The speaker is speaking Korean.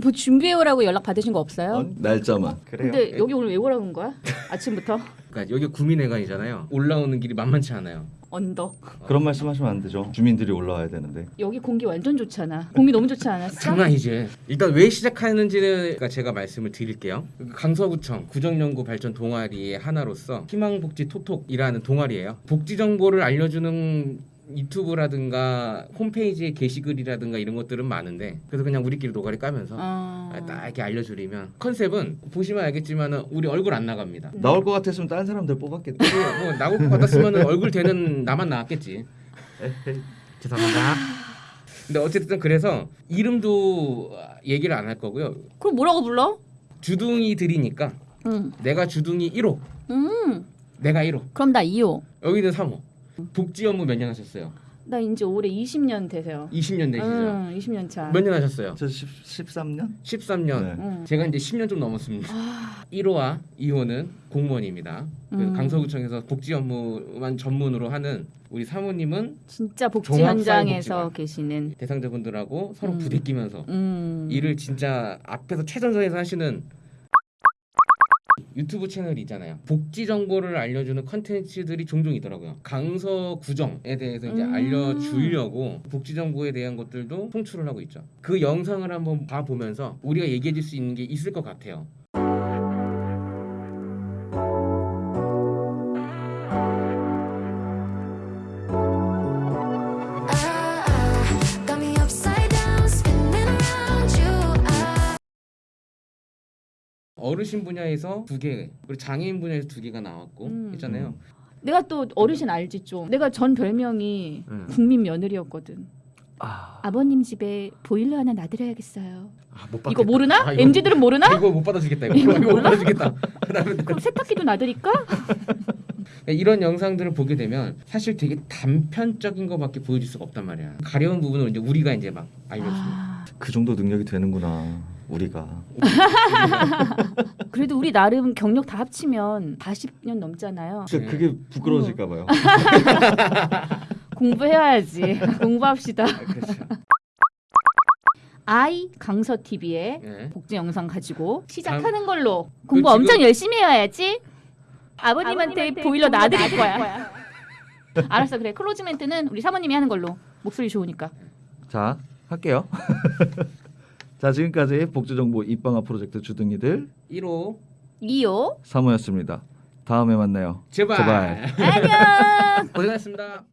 뭐 준비해오라고 연락 받으신 거 없어요? 어, 날짜만. 근데 여기 오늘 왜 오라고 온 거야? 아침부터 그러니까 여기 구민회관이잖아요. 올라오는 길이 만만치 않아요. 언덕. 그런 말씀하시면 안 되죠. 주민들이 올라와야 되는데. 여기 공기 완전 좋잖아. 공기 너무 좋지 않았어? 장난이지. 일단 왜 시작하는지는 그러니까 제가 말씀을 드릴게요. 강서구청 구정연구 발전 동아리의 하나로서 희망복지 톡톡이라는 동아리예요. 복지 정보를 알려주는 유튜브라든가 홈페이지의 게시글이라든가 이런 것들은 많은데 그래서 그냥 우리끼리 노가리 까면서 어... 아, 딱 이렇게 알려주려면 컨셉은 보시면 알겠지만 우리 얼굴 안 나갑니다. 나올 것 같았으면 다른 사람들 뽑았겠다. 그리고 뭐 나올 것 같았으면 얼굴 되는 나만 나왔겠지. 죄송합니다. 근데 어쨌든 그래서 이름도 얘기를 안 할 거고요. 그럼 뭐라고 불러? 주둥이들이니까 응. 내가 주둥이 1호, 음. 내가 1호, 그럼 나 2호. 여기는 3호. 복지 업무 몇 년 하셨어요? 나 이제 올해 20년 되세요. 20년 되시죠? 응, 20년 차. 몇 년 하셨어요? 저 10, 13년? 13년. 네. 응. 제가 이제 10년 좀 넘었습니다. 아, 1호와 2호는 공무원입니다. 그 음. 강서구청에서 복지 업무만 전문으로 하는 우리 사모님은 진짜 복지. 현장에서 계시는. 대상자분들하고 서로 음. 부대끼면서 음. 일을 진짜 앞에서 최전선에서 하시는 유튜브 채널이 있잖아요. 복지 정보를 알려주는 컨텐츠들이 종종 있더라고요. 강서 구정에 대해서 이제 음. 알려주려고 복지 정보에 대한 것들도 송출을 하고 있죠. 그 영상을 한번 봐보면서 우리가 얘기해 줄 수 있는 게 있을 것 같아요. 어르신 분야에서 두 개, 그리고 장애인 분야에서 두 개가 나왔고 음. 했잖아요. 내가 또 어르신 알지 좀. 내가 전 별명이 음. 국민 며느리였거든. 아, 아버님 집에 보일러 하나 놔드려야겠어요. 아, 못 이거 받겠다. 모르나? 아, 이거- MZ들은 모르나? 이거 못 받아주겠다. 이거, 이거 이거 못? 받아주겠다. 그다음에 그럼 세탁기도 놔드릴까? 이런 영상들을 보게 되면 사실 되게 단편적인 것밖에 보여줄 수가 없단 말이야. 가려운 부분을 이제 우리가 이제 막 알려줍니다. 아, 그 정도 능력이 되는구나. 우리가. 그래도 우리 나름 경력 다 합치면 40년 넘잖아요. 진짜 그게 부끄러워질까 봐요. 공부해야지. 공부합시다. 아, 그렇죠. 아이 강서 TV의 예. 복지 영상 가지고 시작하는 걸로 공부 그 지금- 엄청 열심히 해야지. 아버님한테, 보일러 놔드릴 거야. 알았어 그래 close 멘트는 우리 사모님이 하는 걸로 목소리 좋으니까. 자, 할게요. 자, 지금까지 복지정보 입방아 프로젝트 주둥이들 1호 2호 3호였습니다. 다음에 만나요. 제발. 제발. 안녕. 고생하셨습니다.